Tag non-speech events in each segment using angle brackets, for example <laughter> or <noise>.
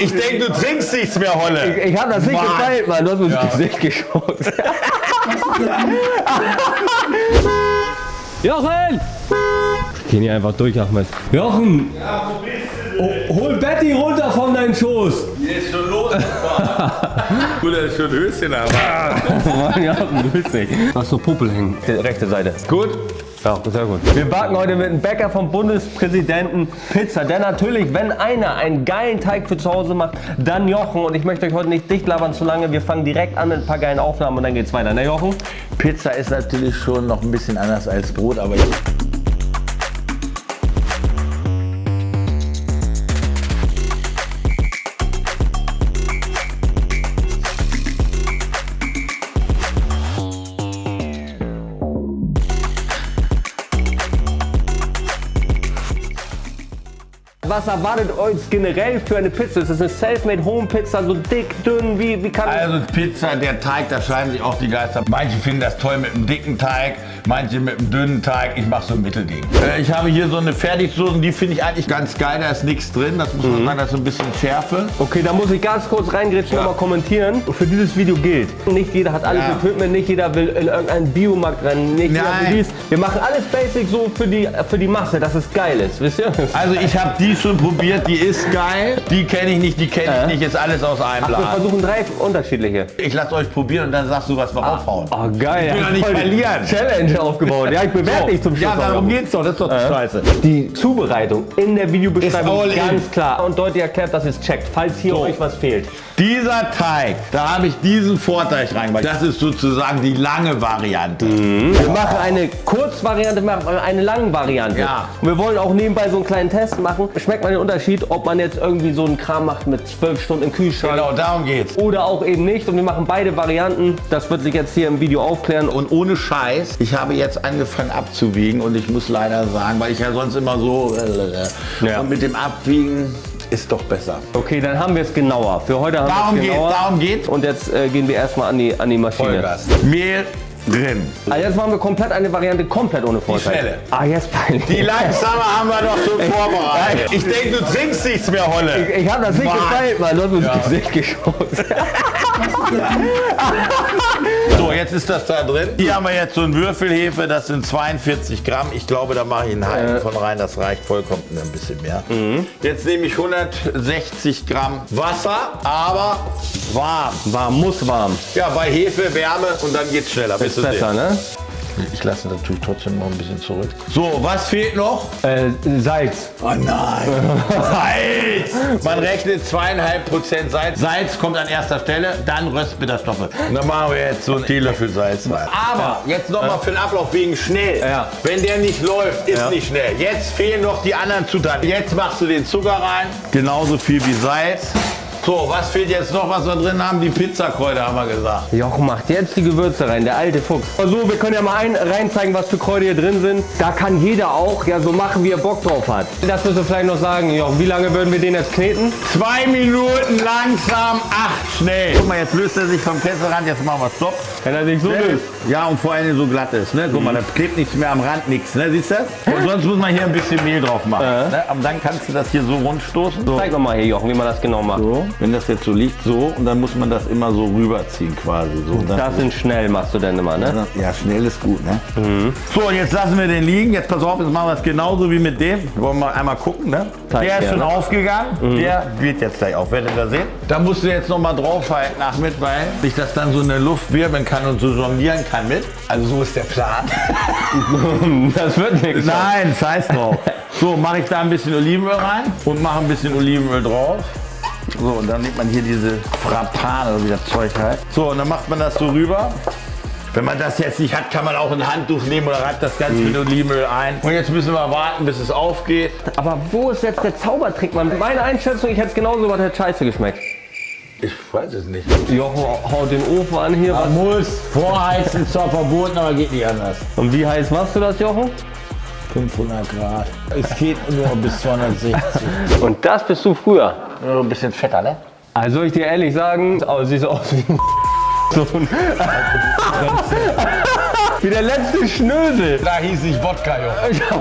Ich denke, du trinkst nichts mehr, Holle. Ich, ich habe das nicht Mann. gefeilt, Mann. Du hast mir ins Gesicht geschossen. <laughs> Jochen! Gehen hier einfach durch, Ahmed. Jochen! Oh, hol Betty runter von deinem Schoß! Jetzt schon los. Gut, er ist schon <laughs> Höschen, aber. Mann, Jochen, grüß dich. Du hast so Puppel hängen. Die rechte Seite. Gut. Ja, sehr gut. Wir backen heute mit einem Bäcker vom Bundespräsidenten Pizza. Denn natürlich, wenn einer einen geilen Teig für zu Hause macht, dann Jochen. Und ich möchte euch heute nicht dicht labern zu lange. Wir fangen direkt an mit ein paar geilen Aufnahmen und dann geht's weiter. Ne, Jochen? Pizza ist natürlich schon noch ein bisschen anders als Brot, aber Was erwartet euch generell für eine Pizza? Ist das eine Selfmade Home Pizza, so dick, dünn? Wie, wie kann Also Pizza, der Teig, da scheiden sich auch die Geister. Manche finden das toll mit einem dicken Teig, manche mit einem dünnen Teig. Ich mache so ein Mittelding. Äh, ich habe hier so eine Fertigsoße, die finde ich eigentlich ganz geil. Da ist nichts drin, das muss man sagen, das ist so ein bisschen Schärfe. Okay, da muss ich ganz kurz reingrätschen Ja. und mal kommentieren. Für dieses Video gilt, nicht jeder hat alles Ja. Equipment, nicht jeder will in irgendeinen Biomarkt rennen, nicht jeder Nein. will dies. Wir machen alles basic so für die, für die Masse, dass es geil ist, wisst ihr? Also ich habe die schon probiert, die ist geil. Die kenne ich nicht, die kenne ich Äh? nicht. Ist alles aus einem Ach, wir versuchen drei unterschiedliche. Ich lasse euch probieren und dann sagst du, was wir aufhauen. Oh geil. Ich will doch nicht verlieren. Challenge aufgebaut. Ja, ich bewerte dich zum Schluss. Ja, darum geht's doch. Das ist doch die Scheiße. Die Zubereitung in der Videobeschreibung Ist all in. ganz klar und deutlich erklärt, dass es checkt, falls hier So. euch was fehlt. Dieser Teig, da habe ich diesen Vorteig reingemacht. Das ist sozusagen die lange Variante. Wir machen eine Kurzvariante, wir machen eine lange Variante. Ja. Und wir wollen auch nebenbei so einen kleinen Test machen. Schmeckt man den Unterschied, ob man jetzt irgendwie so einen Kram macht mit zwölf Stunden im Kühlschrank Genau, darum geht's. oder auch eben nicht. Und wir machen beide Varianten. Das wird sich jetzt hier im Video aufklären. Und ohne Scheiß, ich habe jetzt angefangen abzuwiegen und ich muss leider sagen, weil ich ja sonst immer so äh, Ja. und mit dem Abwiegen ist doch besser. okay, dann haben wir es genauer. Für heute haben wir es genauer. darum geht's. Und jetzt äh, gehen wir erstmal an die, an die Maschine. Vollgas. Mehl drin. Also jetzt machen wir komplett eine Variante komplett ohne Vorteil. schnelle. Ah, jetzt peinlich. Die langsame haben wir doch schon vorbereitet. Ich denke, du trinkst nichts mehr, Holle. Ich, ich habe das nicht Mann. gefeilt, Mann. Du ins Gesicht geschossen. <laughs> <laughs> So, jetzt ist das da drin. Hier haben wir jetzt so ein Würfelhefe, das sind 42 Gramm. Ich glaube, da mache ich einen halben von rein, das reicht vollkommen ein bisschen mehr. Jetzt nehme ich 160 Gramm Wasser, aber warm. Warm, muss warm. Ja, bei Hefe, Wärme und dann geht's schneller. Ist besser, ne? Ich lasse natürlich trotzdem noch ein bisschen zurück. So, was fehlt noch? Äh, Salz. Oh nein! <laughs> Salz! Man rechnet zweieinhalb Prozent Salz. Salz kommt an erster Stelle, dann Röstbitterstoffe. Dann machen wir jetzt so einen Teelöffel Salz rein. Aber jetzt nochmal für den Ablauf wegen schnell. Ja. Wenn der nicht läuft, ist Ja. nicht schnell. Jetzt fehlen noch die anderen Zutaten. Jetzt machst du den Zucker rein. Genauso viel wie Salz. So, was fehlt jetzt noch, was wir drin haben? Die Pizzakräuter haben wir gesagt. Jochen macht jetzt die Gewürze rein, der alte Fuchs. So, wir können ja mal ein, rein zeigen, was für Kräuter hier drin sind. Da kann jeder auch ja so machen, wie er Bock drauf hat. Das müssen wir vielleicht noch sagen. Jochen, wie lange würden wir den jetzt kneten? Zwei Minuten langsam, acht schnell. Guck mal, jetzt löst er sich vom Kesselrand. Jetzt machen wir Stopp. Wenn er sich so löst. Ja, und vor allem so glatt ist. Ne? Guck mal, da klebt nichts mehr am Rand, nichts. Ne? Siehst du das? Und sonst muss man hier ein bisschen Mehl drauf machen. Ne? Aber dann kannst du das hier so rund stoßen. So. Zeig doch mal hier, Jochen, wie man das genau macht. so. Wenn das jetzt so liegt, so. Und dann muss man das immer so rüberziehen quasi. So. Und Das sind schnell, machst du denn immer, ne? ja, schnell ist gut, ne? So, und jetzt lassen wir den liegen. Jetzt pass auf, jetzt machen wir es genauso wie mit dem. Wollen wir einmal gucken, ne? Zeig der ist schon ne? aufgegangen. Der wird jetzt gleich auf. Werdet ihr sehen? Da musst du jetzt noch mal draufhalten, Achmed, weil sich das dann so in der Luft wirbeln kann und so jonglieren kann mit. Also so ist der Plan. <laughs> Das wird nichts. Nein, scheiß drauf. So, mache ich da ein bisschen Olivenöl rein und mache ein bisschen Olivenöl drauf. So, und dann nimmt man hier diese Frappane oder wie das Zeug heißt. So, und dann macht man das so rüber. Wenn man das jetzt nicht hat, kann man auch ein Handtuch nehmen oder reibt das Ganze mit Olivenöl ein. Und jetzt müssen wir warten, bis es aufgeht. Aber wo ist jetzt der Zaubertrick, Mann? Meine Einschätzung, ich hätte es genauso was hätte scheiße geschmeckt. Ich weiß es nicht. Jochen haut den Ofen an hier. Man muss vorheizen, zwar verboten, aber geht nicht anders. Und wie heiß machst du das, Jochen? 500 Grad. Es geht nur bis 260. Und das bist du früher. Nur ein bisschen fetter, ne? Also soll ich dir ehrlich sagen, aber siehst aus wie ein Hurensohn. Wie der letzte Schnösel. Da hieß ich Wodka, Jochen. <laughs>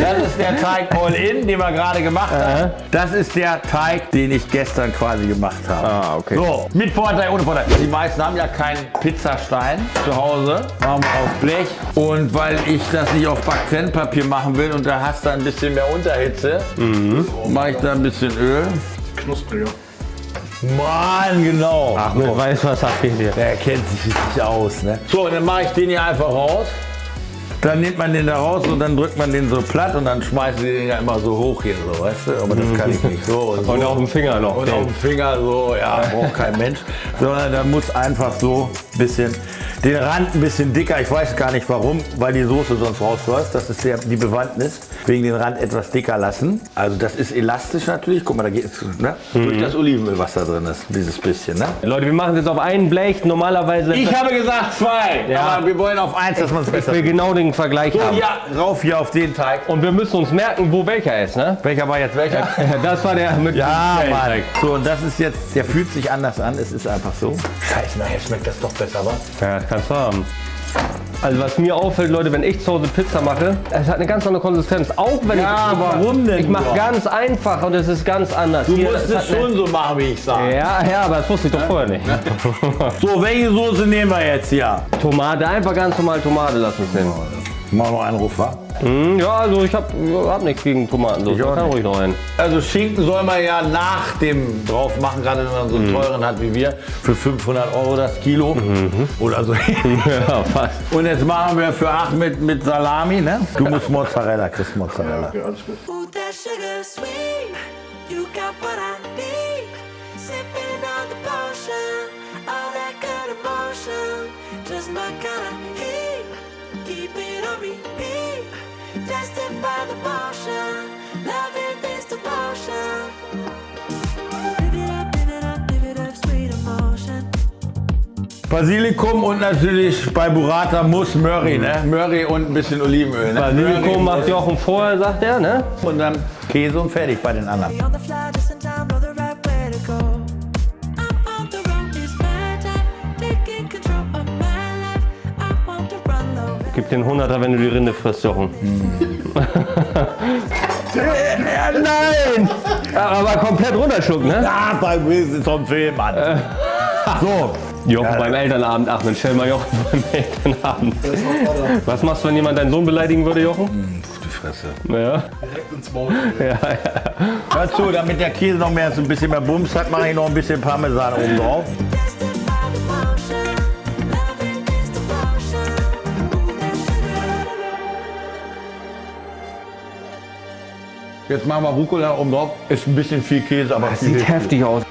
Das ist der Teig All-In, den wir gerade gemacht haben. Das ist der Teig, den ich gestern quasi gemacht habe. Ah, okay. So, mit Vorteil, ohne Vorteil. Die meisten haben ja keinen Pizzastein zu Hause. Machen wir auf Blech. Und weil ich das nicht auf Backtrennpapier machen will und da hast du ein bisschen mehr Unterhitze, mache ich da ein bisschen Öl. Knuspriger. Mann, genau. Ach, mit Weißwasser fehlt dir. Der kennt sich richtig aus. Ne? So, und dann mache ich den hier einfach raus. Dann nimmt man den da raus und dann drückt man den so platt und dann schmeißen die den ja immer so hoch hier, so, weißt du? Aber das kann ich nicht so. Und, so. Und auf dem Finger noch. Und auf dem Finger so, ja, braucht kein Mensch. Sondern da muss einfach so ein bisschen, den Rand ein bisschen dicker. Ich weiß gar nicht warum, weil die Soße sonst rausläuft. Das ist der, die Bewandtnis. Wegen den Rand etwas dicker lassen. Also das ist elastisch natürlich. Guck mal, da geht es ne? durch das Olivenöl, was da drin ist. Dieses bisschen, ne? Leute, wir machen es jetzt auf einen Blech. Normalerweise. Ich habe gesagt zwei, Ja. aber wir wollen auf eins, dass man es ich besser will genau den Vergleich So, haben. ja, rauf hier auf den Teig. Und wir müssen uns merken, wo welcher ist, ne? Welcher war jetzt welcher? <laughs> Das war der mit Ja, dem Mann. Teig. So, und das ist jetzt, der fühlt sich anders an. Es ist einfach so. Scheiße, nachher schmeckt das doch besser, wa? Ja, das kannst du haben. Also was mir auffällt, Leute, wenn ich zu Hause Pizza mache, es hat eine ganz andere Konsistenz. Auch wenn Ja, ich, warum denn Ich mache ganz einfach und es ist ganz anders. Du Hier, musst es hat eine- schon so machen, wie ich sage. Ja, ja, aber das wusste ich doch vorher nicht. So, welche Soße nehmen wir jetzt hier? Tomate, einfach ganz normal Tomate lassen uns Machen wir einen Ruf, wa? Hm, ja, also ich habe hab nichts gegen Tomatensauce. Ich Kann ruhig noch rein. Also Schinken soll man ja nach dem drauf machen, gerade wenn man so einen teuren hat wie wir, für 500 Euro das Kilo oder so. <laughs> Ja, fast. Und jetzt machen wir für Achmed mit Salami, ne? Du musst Mozzarella, kriegst Mozzarella. Okay, good emotion. Just my kind of heat. Keep it on repeat. Tested by the potion. Loving this devotion. Live it up, live it up, live it up, sweet emotion. Basilikum und natürlich bei Burrata muss Murray, ne? Murray und ein bisschen Olivenöl. Ne? Basilikum Murray macht Jochen vorher, sagt er, ne? und dann Käse und fertig bei den anderen. Gib den 100er, wenn du die Rinde frisst, Jochen. ja, <laughs> nein! Ja, aber komplett runterschlucken, ne? Ja, beim Wissen vom Film, Mann. So, Jochen Ja. beim Elternabend, Achmed, stell mal Jochen <laughs> beim Elternabend. Was machst du, wenn jemand deinen Sohn beleidigen würde, Jochen? die Fresse. Ja. Direkt ins Maul. <laughs> Hör zu, damit der Käse noch mehr so ein bisschen mehr Bums hat, mache ich noch ein bisschen Parmesan oben drauf. Jetzt machen wir Rucola oben drauf. Ist ein bisschen viel Käse, aber viel Sieht heftig aus.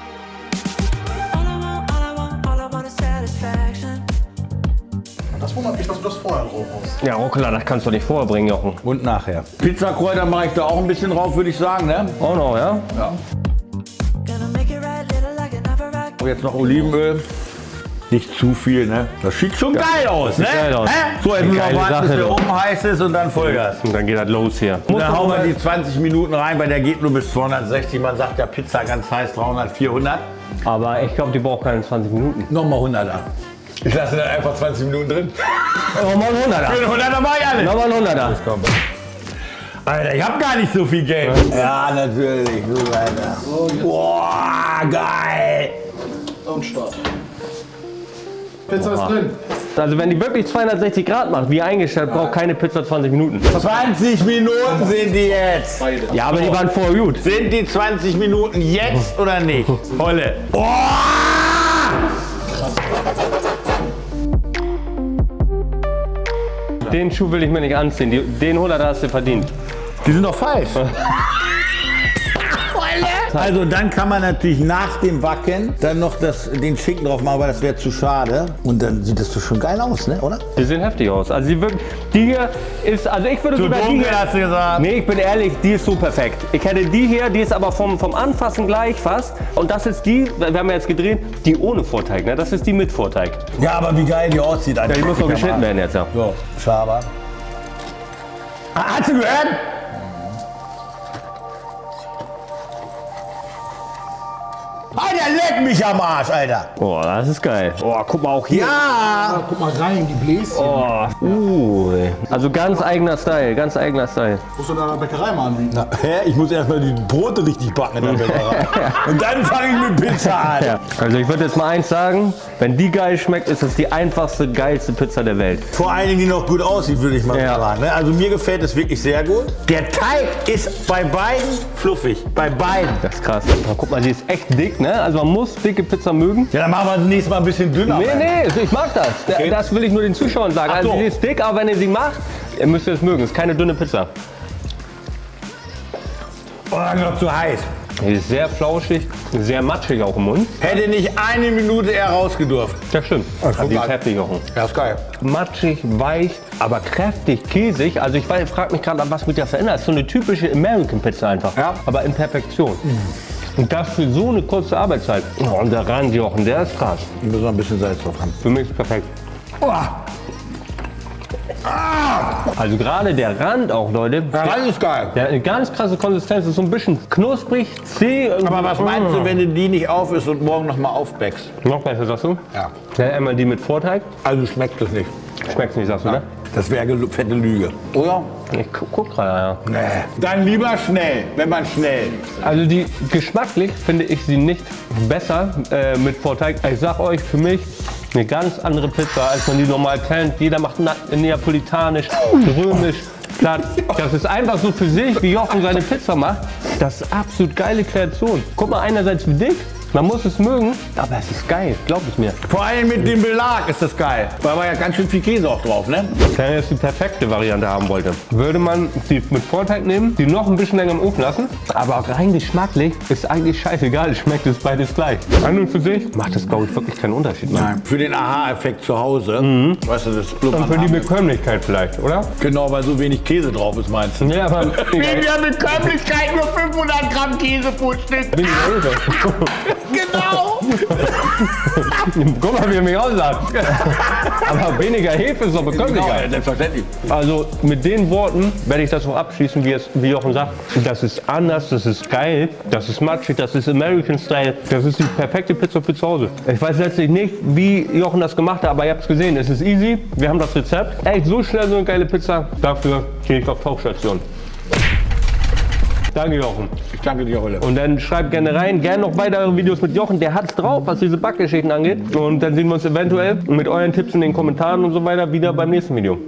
Das wundert mich, dass du das vorher drauf hast. Ja, Rucola, das kannst du nicht vorher bringen, Jochen. Und nachher. Pizzakräuter mache ich da auch ein bisschen drauf, würde ich sagen. Ne? Auch noch, ja? Rock. Und jetzt noch Olivenöl. Nicht zu viel, ne? Das sieht schon geil aus, ne? geil aus. Hä? So, jetzt müssen wir warten, bis der oben heiß ist und dann Vollgas. Und dann geht das los hier. Und dann hauen wir die 20 Minuten rein, weil der geht nur bis 260. Man sagt ja Pizza ganz heiß, 300, 400. Aber ich glaube, die braucht keine 20 Minuten. Nochmal 100er. Ich lasse dann einfach 20 Minuten drin. Nochmal ein 100er. Für den 100er mach ich alles. Nochmal ein 100er. Komm. Alter, ich hab gar nicht so viel Geld. Ja, natürlich. So weiter. Boah, geil. Und Start. Pizza ist drin. Also wenn die wirklich 260 Grad macht, wie eingestellt, braucht keine Pizza 20 Minuten. 20 Minuten sind die jetzt. Beide. Ja, aber die waren vorher gut. Sind die 20 Minuten jetzt oder nicht? Holle. Oh! Den Schuh will ich mir nicht anziehen. Die, den 100er hast du verdient. Die sind doch falsch. <laughs> Also dann kann man natürlich nach dem Wacken dann noch das, den Schinken drauf machen, aber das wäre zu schade. Und dann sieht das doch schon geil aus, ne? oder? Die sehen heftig aus. Also die, wirken, die hier ist, also ich würde Zu sogar die dunkel hier, hast du gesagt. Nee, ich bin ehrlich, die ist so perfekt. Ich hätte die hier, die ist aber vom, vom Anfassen gleich fast. Und das ist die, wir haben ja jetzt gedreht, die ohne Vorteig. Ne? Das ist die mit Vorteig. Ja, aber wie geil die aussieht. Ja, die muss noch geschnitten werden jetzt, ja. So, Schaber. Ah, hast du gehört? Alter, leck mich am Arsch, Alter. Oh, das ist geil. Oh, guck mal auch hier. Ja. Guck mal rein, die Bläschen. Oh, uh. Also ganz eigener Style, ganz eigener Style. Musst du in deiner Bäckerei mal anbieten. Na, hä? Ich muss erstmal die Brote richtig backen in der <laughs> Bäckerei. Und dann fange ich mit Pizza an. Ja. Also ich würde jetzt mal eins sagen, wenn die geil schmeckt, ist es die einfachste, geilste Pizza der Welt. Vor allen Dingen, die noch gut aussieht, würde ich mal Ja. sagen. ne? Also mir gefällt es wirklich sehr gut. Der Teig ist bei beiden fluffig. Bei beiden. Das ist krass. Guck mal, die ist echt dick, ne? Also man muss dicke Pizza mögen. Ja, dann machen wir das nächste Mal ein bisschen dünner. Nee, nee, ich mag das. Okay. Das will ich nur den Zuschauern sagen. Also so. die ist dick, aber wenn ihr sie macht, ihr müsst es mögen. Es ist keine dünne Pizza. Oh, noch zu heiß. Die ist sehr flauschig, sehr matschig auch im Mund. Hätte nicht eine Minute eher rausgedurft. Das stimmt. guck Aber die ist heftig auch. Ja, ist geil. Matschig, weich, aber kräftig, käsig. Also ich frage mich gerade, was mit der verändert. Das ist so eine typische American Pizza einfach. Ja. Aber in Perfektion. Und das für so eine kurze Arbeitszeit. Oh, und der Randjochen, der ist krass. Wir müssen noch ein bisschen Salz drauf haben. Für mich ist perfekt. Also gerade der Rand auch, Leute. Ja, das ist geil. Der hat eine ganz krasse Konsistenz, ist so ein bisschen knusprig, zäh. Aber was meinst du, wenn du die nicht auf isst und morgen noch mal aufbäckst? Noch besser, sagst du? Ja. Ja, einmal die mit Vorteig. Also schmeckt es nicht. Schmeckt's nicht, sagst du, ne? Das wäre gelu- fette Lüge. Oder? Ich gu guck gerade, ja. Nee. Dann lieber schnell, wenn man schnell. Also die geschmacklich finde ich sie nicht besser äh, mit Vorteig. Ich sag euch, für mich eine ganz andere Pizza, als man die normal kennt. Jeder macht neapolitanisch, römisch, platt. Das ist einfach so für sich, wie Jochen seine Pizza macht. Das ist absolut geile Kreation. Guck mal, einerseits wie dick, man muss es mögen, aber es ist geil, glaub es mir. Vor allem mit dem Belag ist das geil. Da war ja ganz schön viel Käse auch drauf, ne? Wenn ihr jetzt die perfekte Variante haben wollte, würde man die mit Vorteig nehmen, die noch ein bisschen länger im Ofen lassen. Aber auch rein geschmacklich ist eigentlich scheißegal, schmeckt es beides gleich. An und für sich macht das, glaube ich, wirklich keinen Unterschied. mehr. Nein. Für den Aha-Effekt zu Hause. Weißt du, das Und für die. Bekömmlichkeit vielleicht, oder? Genau, weil so wenig Käse drauf ist, meinst du? Ja, aber <laughs> Weniger Bekömmlichkeit, nur 500 Gramm Käse pro Stück. <laughs> Genau. Guck mal, wie er mich aussagt. Aber weniger Hefe ist doch Genau, Bekömmlichkeit. selbstverständlich. Also mit den Worten werde ich das auch abschließen, wie, es, wie Jochen sagt. Das ist anders, das ist geil, das ist matschig, das ist American Style. Das ist die perfekte Pizza für zu Hause. Ich weiß letztlich nicht, wie Jochen das gemacht hat, aber ihr habt es gesehen. Es ist easy, wir haben das Rezept. Echt so schnell so eine geile Pizza, dafür gehe ich auf Tauchstation. Danke Jochen. Ich danke dir, Holle. Und dann schreibt gerne rein, gerne noch weitere Videos mit Jochen, der hat's drauf, was diese Backgeschichten angeht. Und dann sehen wir uns eventuell mit euren Tipps in den Kommentaren und so weiter wieder beim nächsten Video.